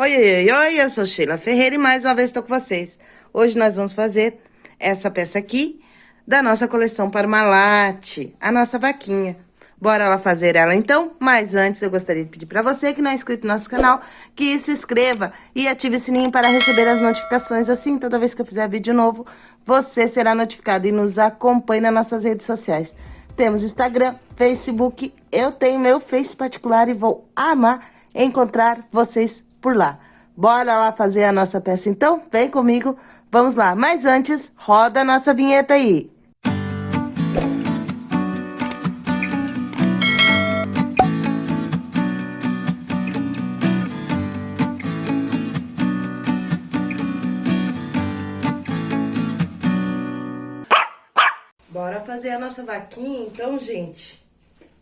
Oi, oi, oi, eu sou Sheila Ferreira e mais uma vez estou com vocês. Hoje nós vamos fazer essa peça aqui da nossa coleção Parmalat, a nossa vaquinha. Bora lá fazer ela então? Mas antes eu gostaria de pedir para você que não é inscrito no nosso canal, que se inscreva e ative o sininho para receber as notificações. Assim, toda vez que eu fizer vídeo novo, você será notificado e nos acompanhe nas nossas redes sociais. Temos Instagram, Facebook, eu tenho meu Face particular e vou amar encontrar vocês por lá. Bora lá fazer a nossa peça então? Vem comigo, vamos lá. Mas antes, roda a nossa vinheta aí. Bora fazer a nossa vaquinha então, gente?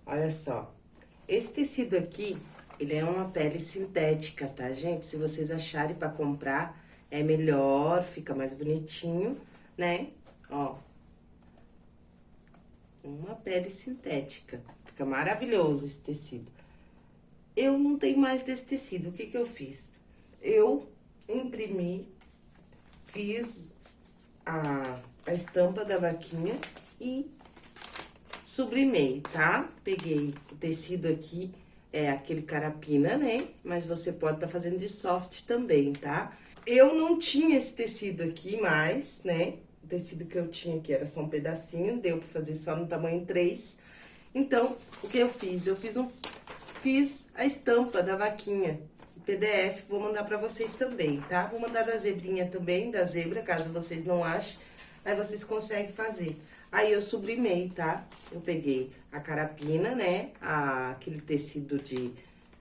Olha só, esse tecido aqui ele é uma pele sintética, tá, gente? Se vocês acharem pra comprar, é melhor, fica mais bonitinho, né? Ó. Uma pele sintética. Fica maravilhoso esse tecido. Eu não tenho mais desse tecido. O que que eu fiz? Eu imprimi, fiz a, a estampa da vaquinha e sublimei, tá? Peguei o tecido aqui é aquele carapina, né? Mas você pode estar tá fazendo de soft também, tá? Eu não tinha esse tecido aqui mais, né? O tecido que eu tinha aqui era só um pedacinho, deu pra fazer só no tamanho 3. Então, o que eu fiz? Eu fiz um... Fiz a estampa da vaquinha, PDF, vou mandar pra vocês também, tá? Vou mandar da zebrinha também, da zebra, caso vocês não achem, aí vocês conseguem fazer. Aí, eu sublimei, tá? Eu peguei a carapina, né? A, aquele tecido de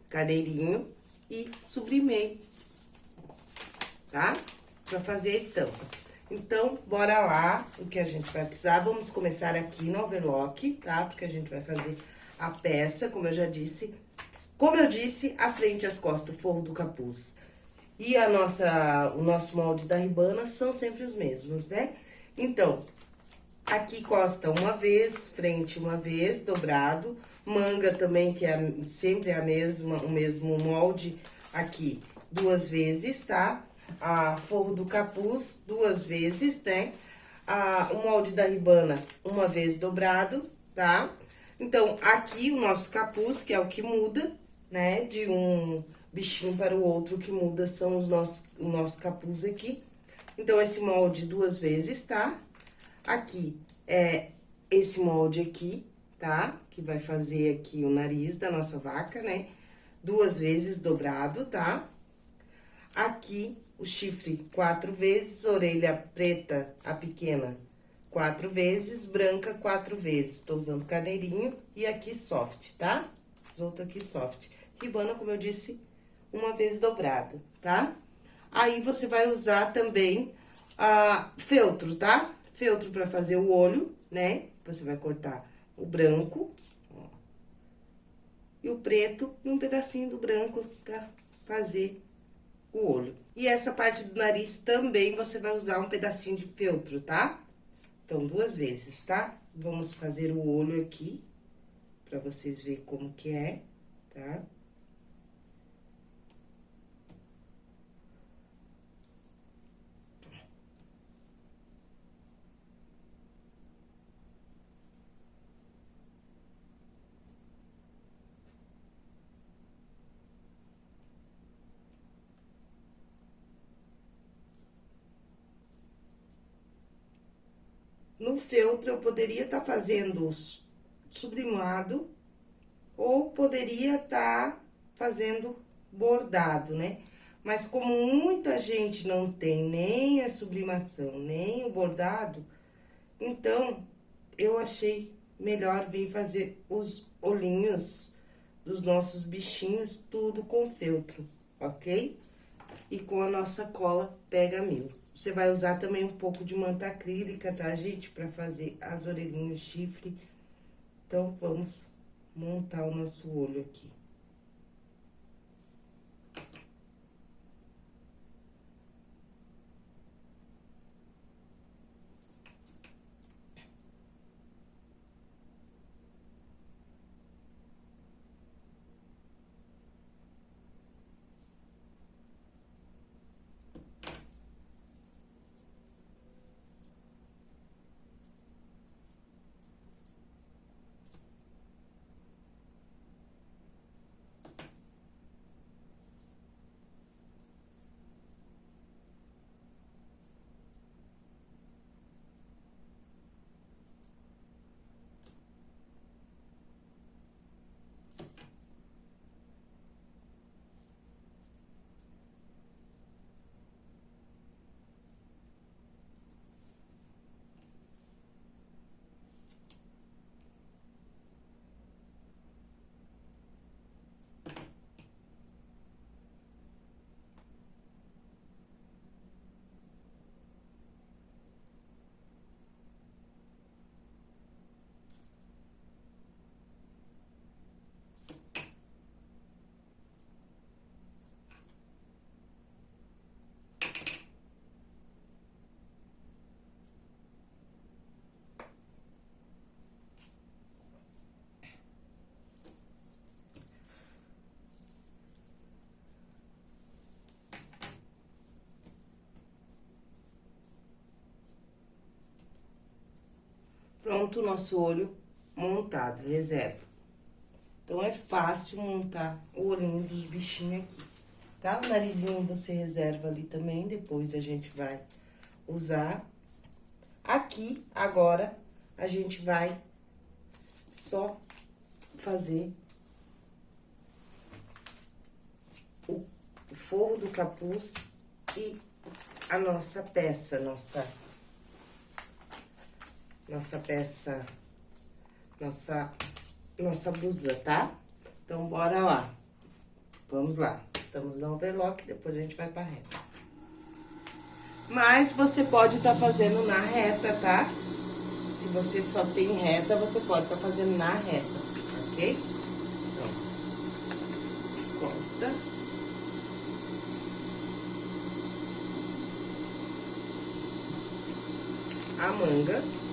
cadeirinho e sublimei, tá? Pra fazer a estampa. Então, bora lá, o que a gente vai precisar. Vamos começar aqui no overlock, tá? Porque a gente vai fazer a peça, como eu já disse. Como eu disse, a frente as costas, o forro do capuz. E a nossa, o nosso molde da ribana são sempre os mesmos, né? Então, Aqui costa uma vez, frente uma vez, dobrado. Manga também, que é sempre a mesma, o mesmo molde, aqui duas vezes, tá? A forro do capuz, duas vezes, né? A, o molde da ribana, uma vez dobrado, tá? Então, aqui o nosso capuz, que é o que muda, né? De um bichinho para o outro, que muda são os nossos, o nosso capuz aqui. Então, esse molde duas vezes, tá? Aqui é esse molde aqui, tá? Que vai fazer aqui o nariz da nossa vaca, né? Duas vezes dobrado, tá? Aqui, o chifre quatro vezes, orelha preta, a pequena, quatro vezes, branca quatro vezes. Tô usando carneirinho e aqui soft, tá? Os outros aqui soft. Ribana, como eu disse, uma vez dobrada, tá? Aí, você vai usar também a feltro, tá? Feltro pra fazer o olho, né? Você vai cortar o branco, ó, e o preto e um pedacinho do branco pra fazer o olho. E essa parte do nariz também você vai usar um pedacinho de feltro, tá? Então, duas vezes, tá? Vamos fazer o olho aqui, pra vocês verem como que é, tá? Tá? No feltro, eu poderia estar tá fazendo sublimado ou poderia estar tá fazendo bordado, né? Mas como muita gente não tem nem a sublimação, nem o bordado, então, eu achei melhor vir fazer os olhinhos dos nossos bichinhos, tudo com feltro, ok? E com a nossa cola Pega Mil. Você vai usar também um pouco de manta acrílica, tá, gente? Pra fazer as orelhinhas, chifre. Então, vamos montar o nosso olho aqui. Pronto o nosso olho montado, reserva. Então, é fácil montar o olhinho dos bichinhos aqui, tá? O narizinho você reserva ali também, depois a gente vai usar. Aqui, agora, a gente vai só fazer o forro do capuz e a nossa peça, nossa... Nossa peça, nossa, nossa blusa, tá? Então, bora lá. Vamos lá. Estamos no overlock, depois a gente vai pra reta. Mas você pode estar tá fazendo na reta, tá? Se você só tem reta, você pode estar tá fazendo na reta, ok? Então, costa. A manga.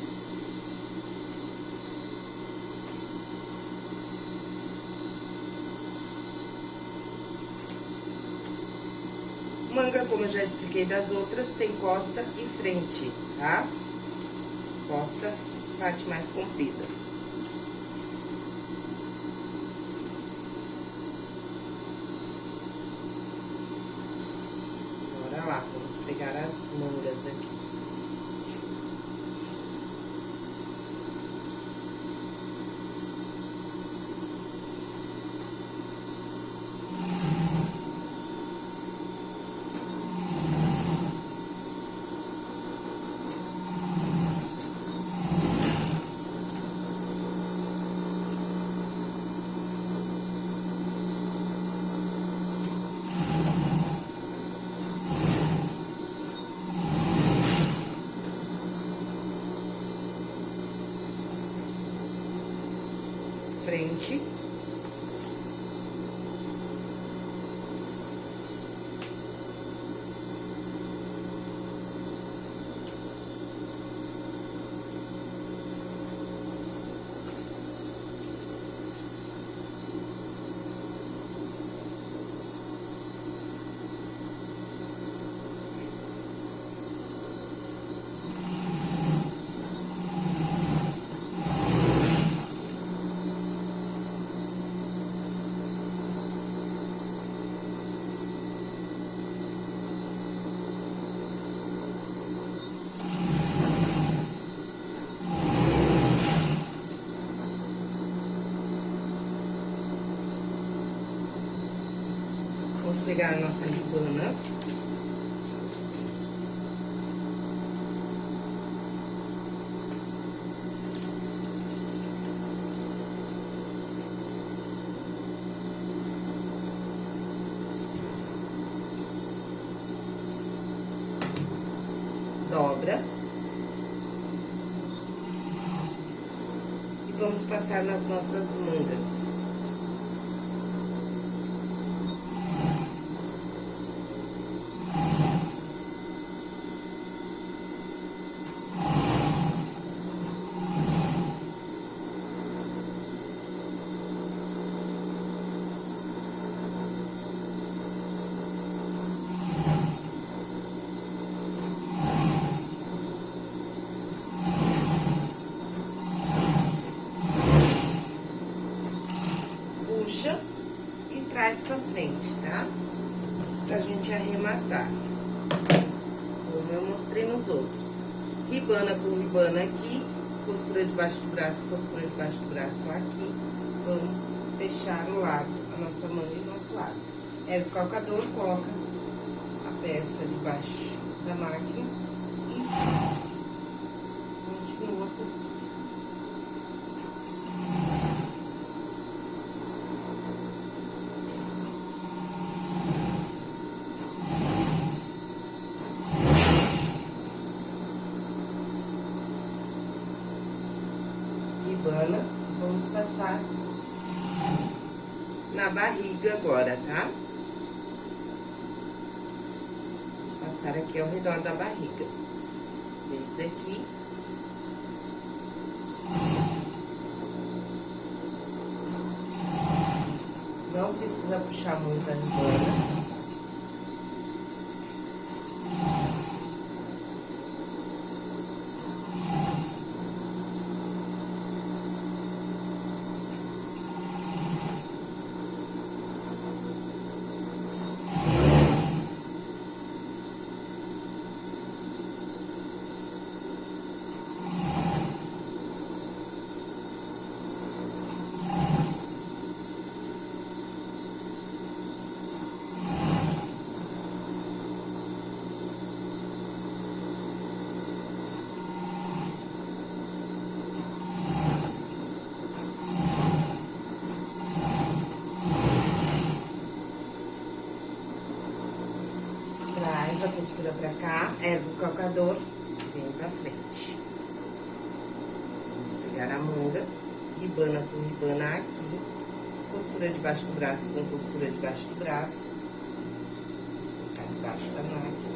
Como eu já expliquei das outras, tem costa e frente, tá? Costa, parte mais comprida. Bora lá, vamos pegar as mangas aqui. frente. Vamos pegar a nossa ribana. Dobra. E vamos passar nas nossas mangas. pra frente, tá? Pra gente arrematar. Como eu mostrei nos outros. Ribana aqui, costura debaixo do braço, costura debaixo do braço aqui. Vamos fechar o lado, a nossa manga e o nosso lado. É o calcador, coloca a peça debaixo da máquina e vamos passar na barriga agora, tá? Vamos passar aqui ao redor da barriga. Esse daqui. Não precisa puxar muito a Traz a costura pra cá, ergue o calcador, vem pra frente. Vamos pegar a manga, ribana com ribana aqui, costura debaixo do braço com costura debaixo do braço. Vamos colocar debaixo da máquina.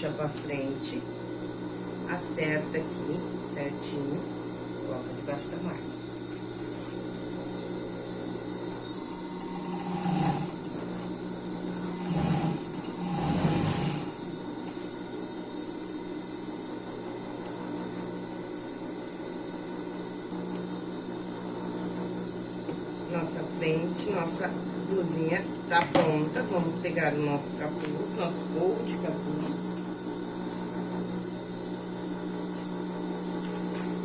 puxa pra frente, acerta aqui, certinho, coloca debaixo da máquina. Nossa frente, nossa blusinha tá pronta. Vamos pegar o nosso capuz, nosso gorro de capuz.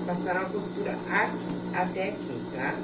passar uma costura aqui, até aqui, tá?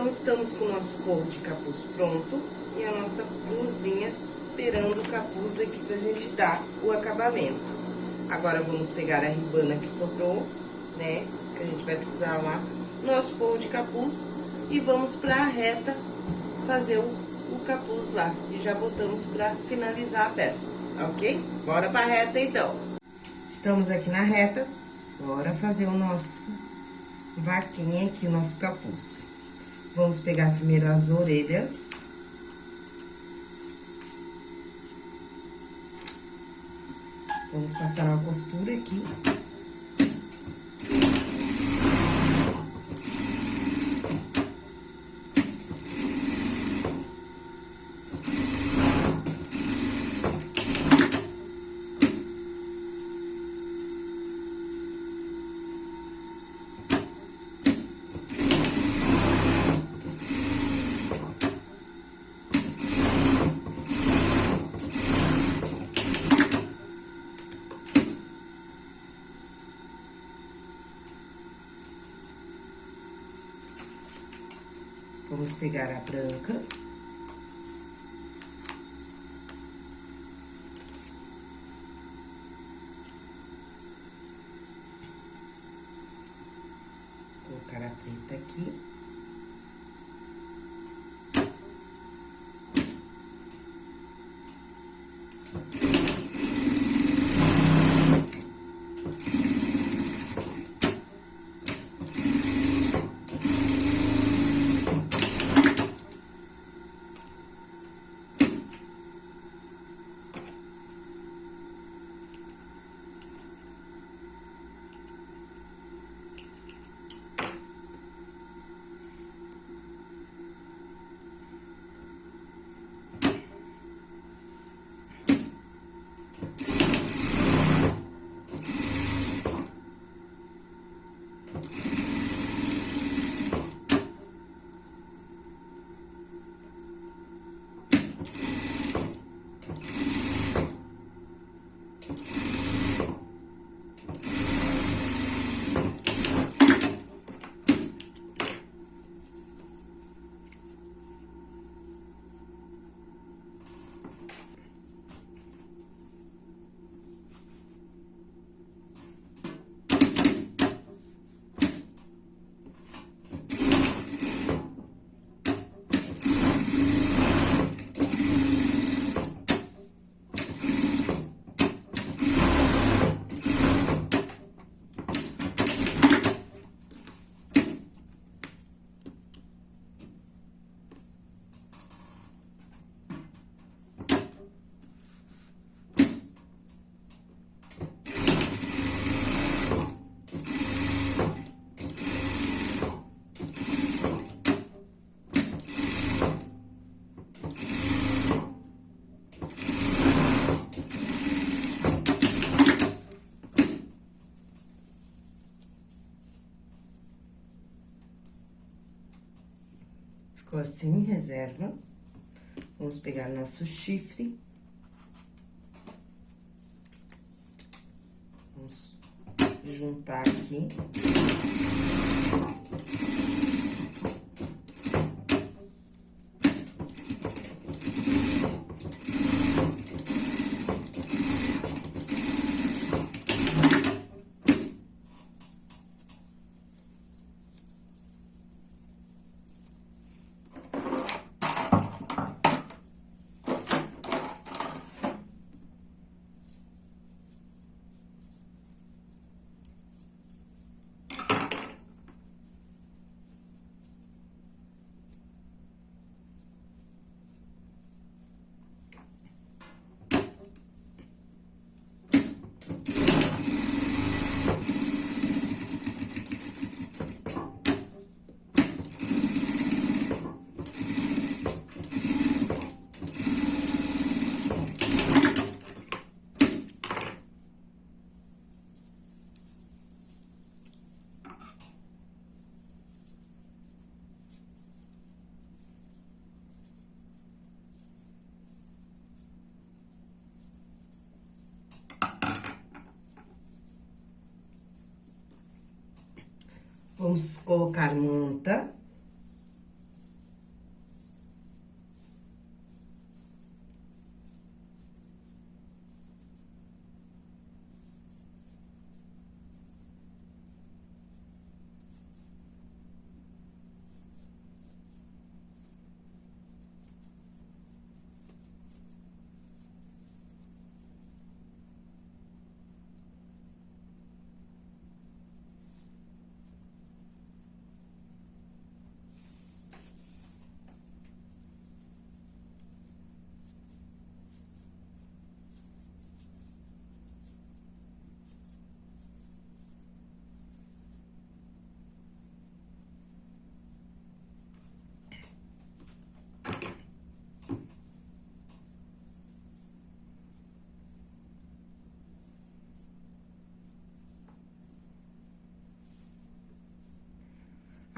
Então, estamos com o nosso forro de capuz pronto e a nossa blusinha esperando o capuz aqui pra gente dar o acabamento. Agora, vamos pegar a ribana que sobrou, né, que a gente vai precisar lá, nosso forro de capuz e vamos pra reta fazer o, o capuz lá. E já botamos pra finalizar a peça, ok? Bora pra reta, então. Estamos aqui na reta, bora fazer o nosso vaquinha aqui, o nosso capuz. Vamos pegar primeiro as orelhas. Vamos passar uma costura aqui. Vamos pegar a branca. Colocar a preta aqui. Ficou assim, reserva. Vamos pegar nosso chifre. Vamos juntar aqui. Vamos colocar manta.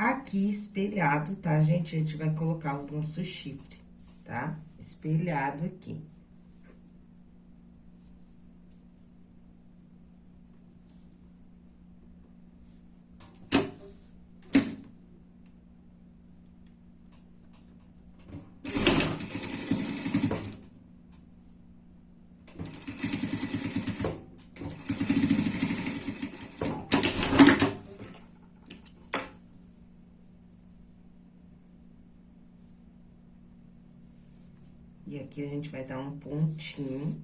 Aqui, espelhado, tá, gente? A gente vai colocar os nossos chifres, tá? Espelhado aqui. E aqui a gente vai dar um pontinho.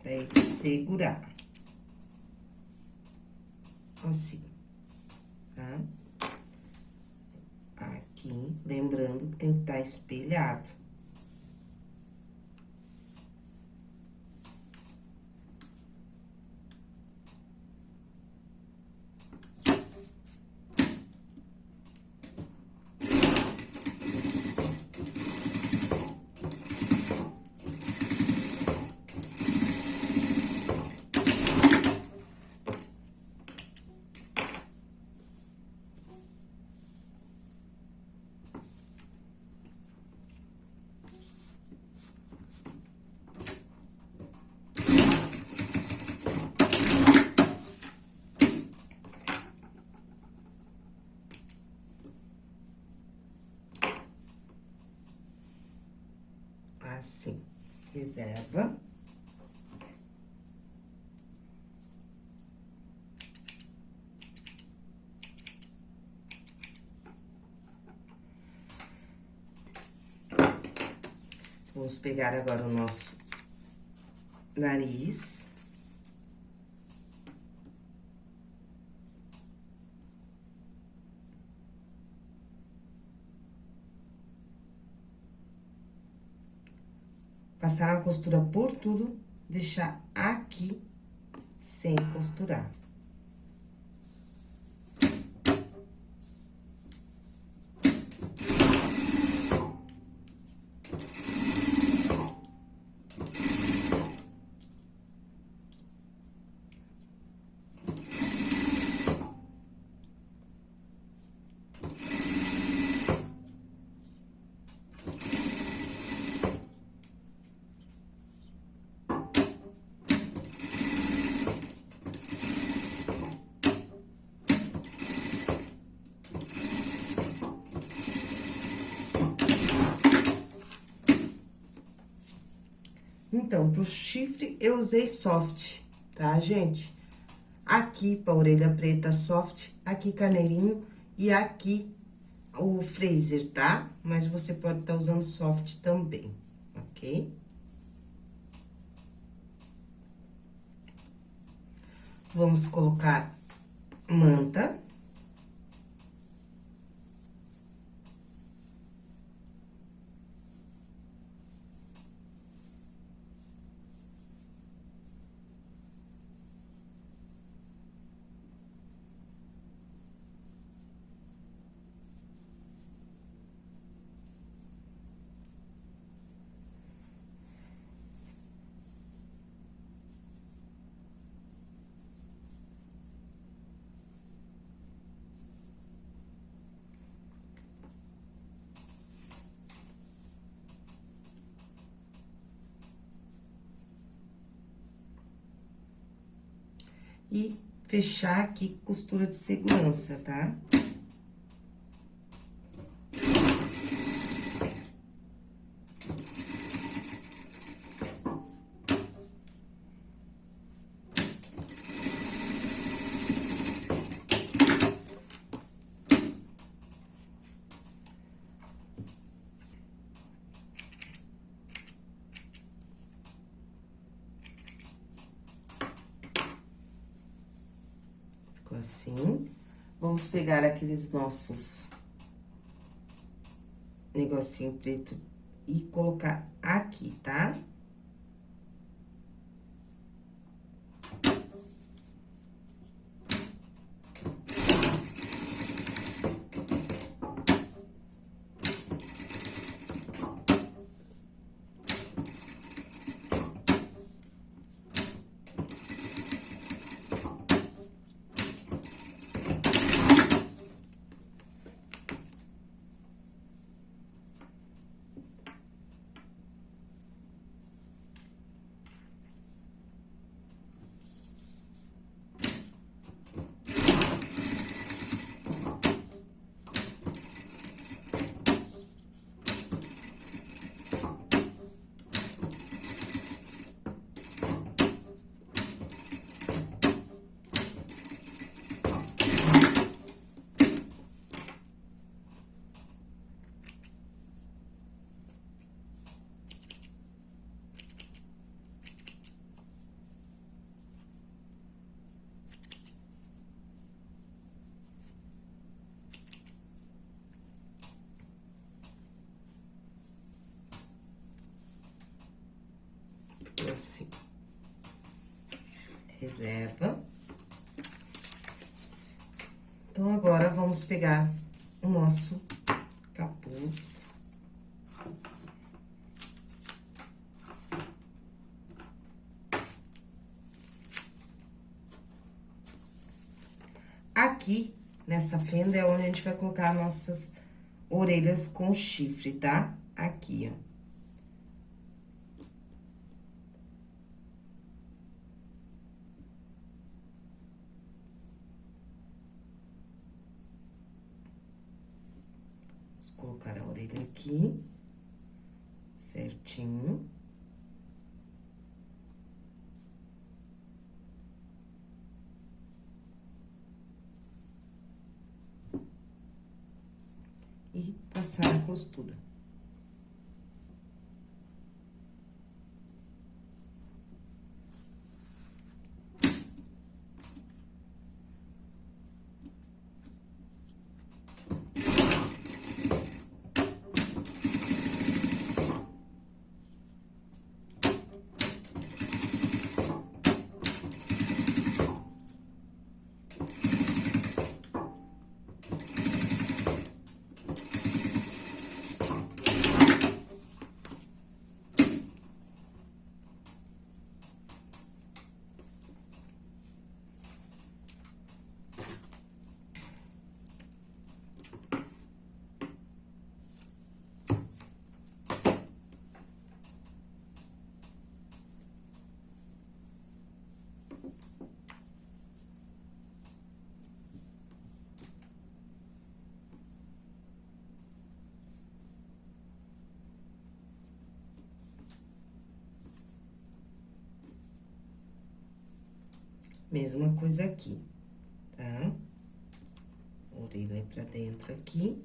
Pra ele segurar. Assim. Tá? Aqui, lembrando que tem que estar tá espelhado. Assim, reserva. Vamos pegar agora o nosso nariz. Costura por tudo, deixar aqui sem costurar. Então, pro chifre, eu usei soft, tá, gente? Aqui, pra orelha preta, soft, aqui carneirinho e aqui o Fraser, tá? Mas você pode estar tá usando soft também, ok? Vamos colocar manta. e fechar aqui costura de segurança, tá? assim. Vamos pegar aqueles nossos negocinho preto e colocar aqui, tá? Tá? Assim. Reserva. Então, agora, vamos pegar o nosso capuz. Aqui, nessa fenda, é onde a gente vai colocar nossas orelhas com chifre, tá? Aqui, ó. colocar a orelha aqui, certinho. E passar a costura. Mesma coisa aqui, tá? Orelha pra dentro aqui.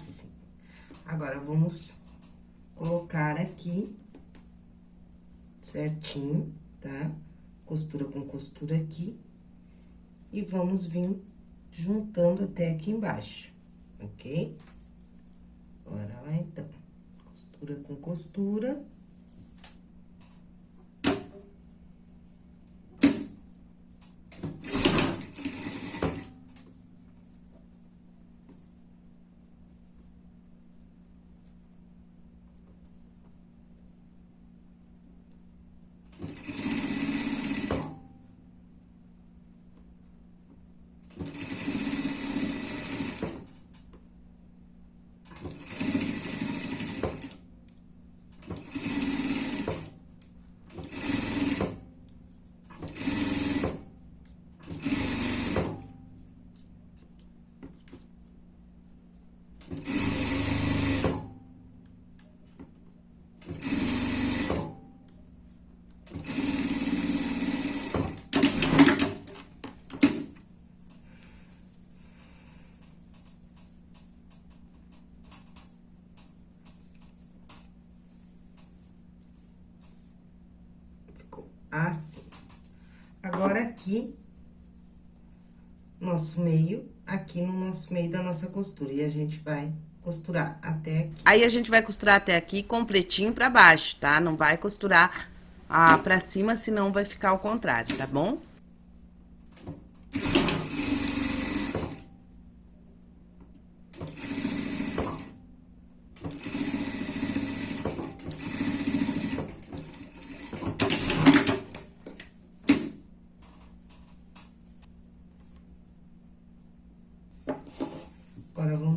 Assim. Agora, vamos colocar aqui certinho, tá? Costura com costura aqui. E vamos vir juntando até aqui embaixo, ok? Bora lá, então. Costura com costura. Assim. Agora, aqui, nosso meio, aqui no nosso meio da nossa costura. E a gente vai costurar até aqui. Aí, a gente vai costurar até aqui completinho pra baixo, tá? Não vai costurar ah, pra cima, senão vai ficar ao contrário, tá bom?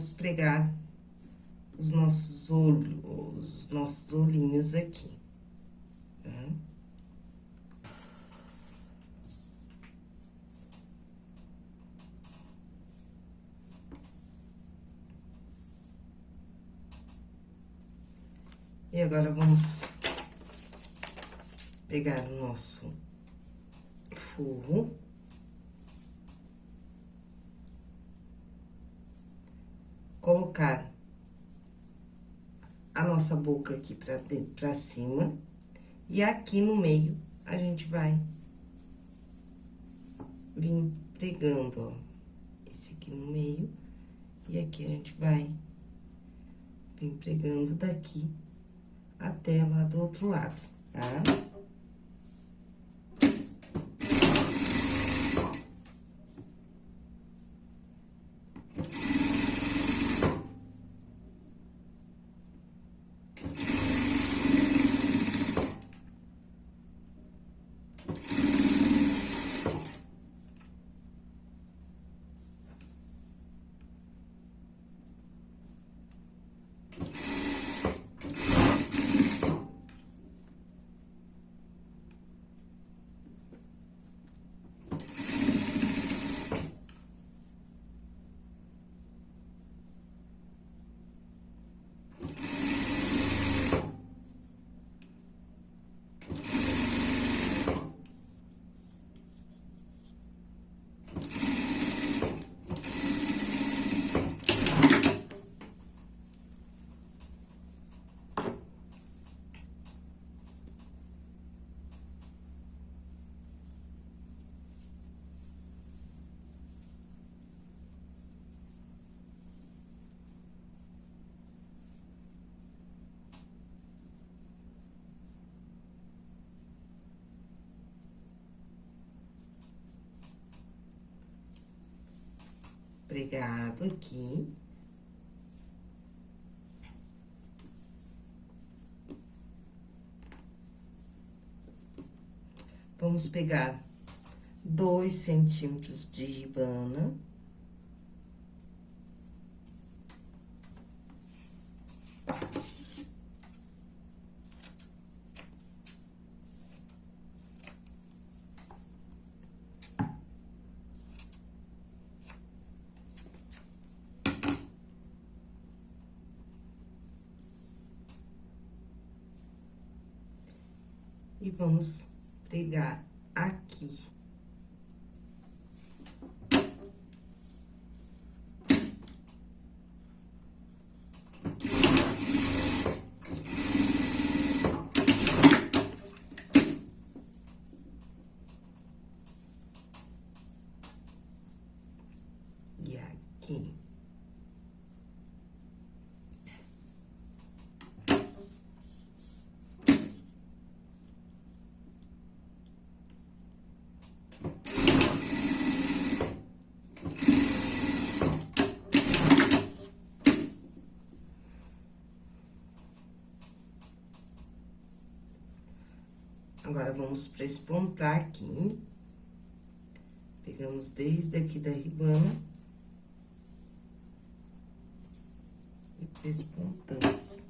vamos pregar os nossos olhos, os nossos aqui. Tá? E agora, vamos pegar o nosso forro. colocar a nossa boca aqui pra, pra cima. E aqui no meio, a gente vai vir pregando, ó. Esse aqui no meio. E aqui a gente vai vir pregando daqui até lá do outro lado, tá? Pregado aqui. Vamos pegar dois centímetros de ribana. Vamos pregar aqui. E aqui. Agora, vamos pra espontar aqui. Pegamos desde aqui da ribana. E espontamos.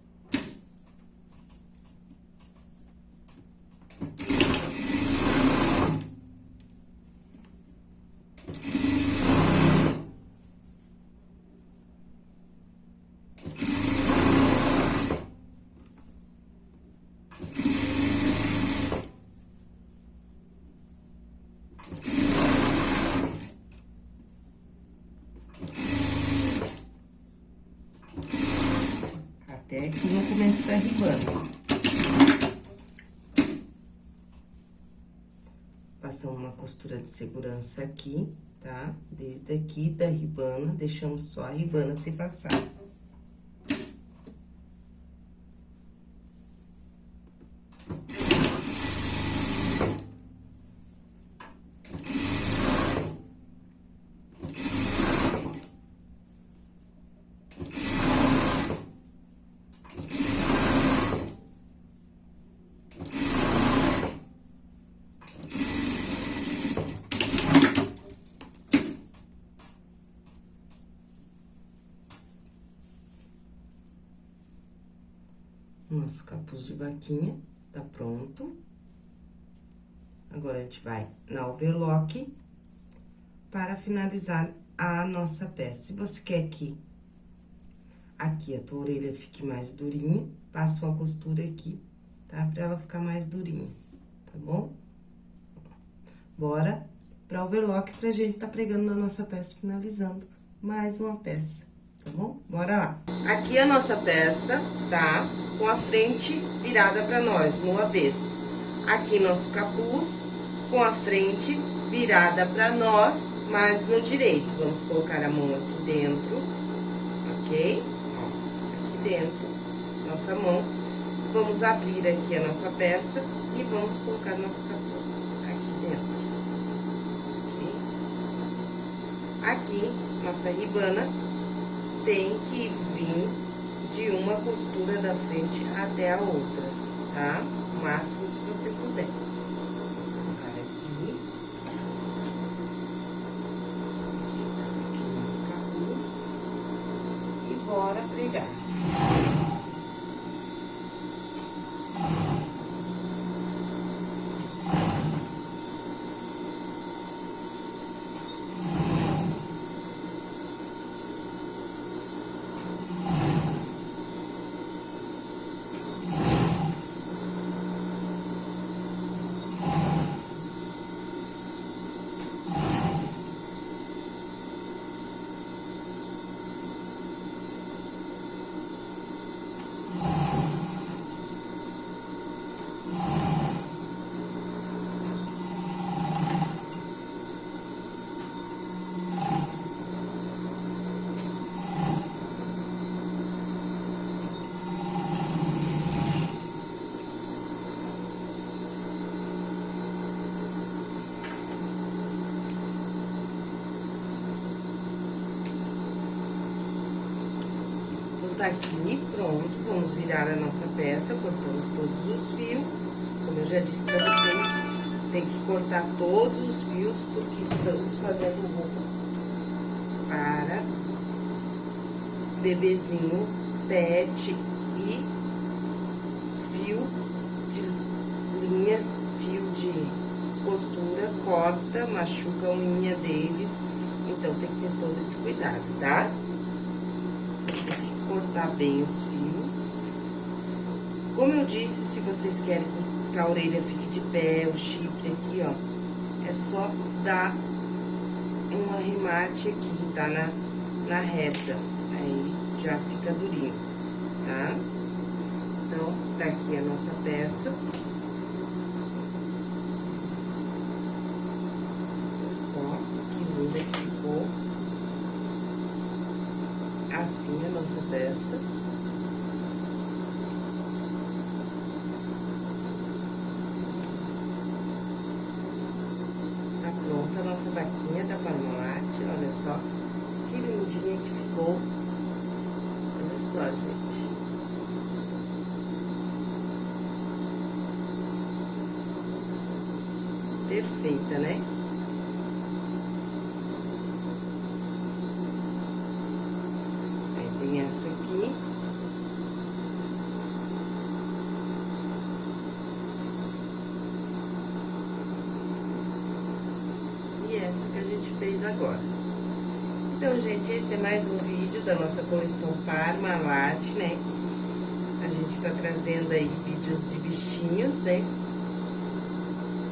Até aqui no começo da ribana. Passamos uma costura de segurança aqui, tá? Desde aqui da ribana, deixamos só a ribana se passar. Nosso capuz de vaquinha tá pronto. Agora, a gente vai na overlock para finalizar a nossa peça. Se você quer que aqui a tua orelha fique mais durinha, passa uma costura aqui, tá? Pra ela ficar mais durinha, tá bom? Bora pra overlock pra gente tá pregando na nossa peça, finalizando mais uma peça tá bom? Bora lá. Aqui a nossa peça, tá? Com a frente virada pra nós, no avesso. Aqui nosso capuz, com a frente virada pra nós, mas no direito. Vamos colocar a mão aqui dentro, ok? Aqui dentro, nossa mão. Vamos abrir aqui a nossa peça e vamos colocar nosso capuz aqui dentro. Ok? Aqui, nossa ribana tem que vir de uma costura da frente até a outra, tá? O máximo que você puder. Vamos colocar aqui. Aqui nosso capuz. E bora pregar. pronto, vamos virar a nossa peça, cortamos todos os fios. Como eu já disse pra vocês, tem que cortar todos os fios, porque estamos fazendo roupa para bebezinho, pet e fio de linha, fio de costura, corta, machuca a unha deles. Então, tem que ter todo esse cuidado, tá? Tem que cortar bem os. Como eu disse, se vocês querem que a orelha fique de pé, o chifre aqui, ó, é só dar um arremate aqui, tá? Na, na reta. Aí, já fica durinho, tá? Então, tá aqui a nossa peça. Olha só, que linda que ficou. Assim a nossa peça. Tá pronta a nossa vaquinha da Parmalat, olha só que lindinha que ficou. Olha só, gente. Perfeita, né? Aí tem essa aqui. E essa que a gente fez agora. Então, gente, esse é mais um vídeo da nossa coleção Parmalat, né? A gente tá trazendo aí vídeos de bichinhos, né?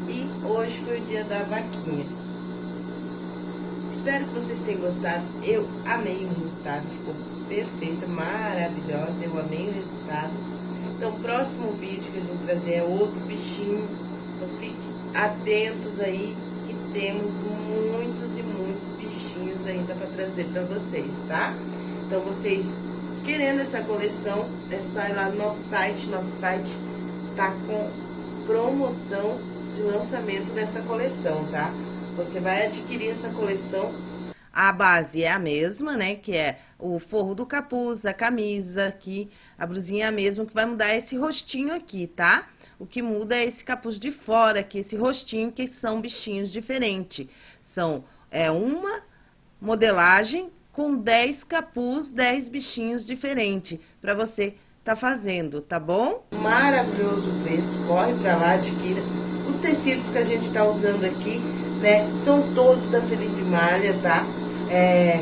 E hoje foi o dia da vaquinha. Espero que vocês tenham gostado. Eu amei o resultado, ficou perfeita, maravilhosa. Eu amei o resultado. Então, o próximo vídeo que a gente trazer é outro bichinho. Então, fiquem atentos aí, que temos muitos e muitos ainda para trazer para vocês, tá? Então, vocês querendo essa coleção, é só ir lá no nosso site. Nosso site tá com promoção de lançamento dessa coleção, tá? Você vai adquirir essa coleção. A base é a mesma, né? Que é o forro do capuz, a camisa aqui, a blusinha é a mesma, que vai mudar esse rostinho aqui, tá? O que muda é esse capuz de fora aqui, esse rostinho, que são bichinhos diferentes. São, é uma modelagem com 10 capuz, 10 bichinhos diferentes, pra você tá fazendo, tá bom? Maravilhoso preço, corre pra lá, adquira. Os tecidos que a gente tá usando aqui, né, são todos da Felipe Malha, tá? É,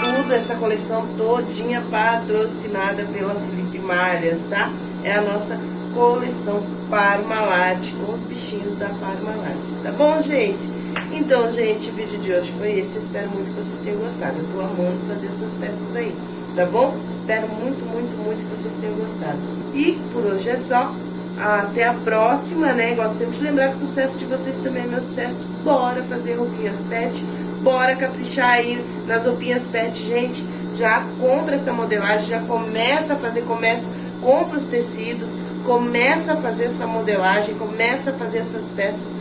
tudo, essa coleção todinha patrocinada pela Felipe Malhas, tá? É a nossa coleção Parmalat, com os bichinhos da Parmalat, tá bom, gente? Então, gente, o vídeo de hoje foi esse, espero muito que vocês tenham gostado, eu tô amando fazer essas peças aí, tá bom? Espero muito, muito, muito que vocês tenham gostado. E por hoje é só, até a próxima, né? Gosto sempre de lembrar que o sucesso de vocês também é meu sucesso. Bora fazer roupinhas pet, bora caprichar aí nas roupinhas pet, gente. Já compra essa modelagem, já começa a fazer, começa, compra os tecidos, começa a fazer essa modelagem, começa a fazer essas peças.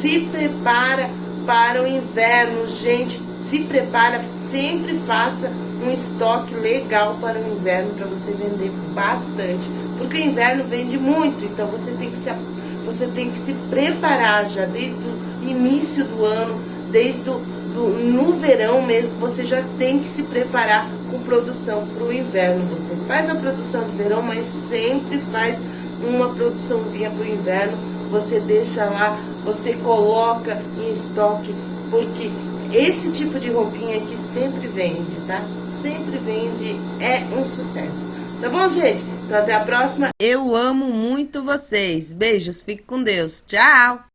Se prepara para o inverno, gente. Se prepara, sempre faça um estoque legal para o inverno para você vender bastante. Porque o inverno vende muito, então você tem que se, você tem que se preparar já desde o início do ano, desde do, do, no verão mesmo, você já tem que se preparar com produção para o inverno. Você faz a produção de verão, mas sempre faz uma produçãozinha para o inverno. Você deixa lá, você coloca em estoque, porque esse tipo de roupinha aqui sempre vende, tá? Sempre vende, é um sucesso. Tá bom, gente? Então, até a próxima. Eu amo muito vocês. Beijos, fique com Deus. Tchau!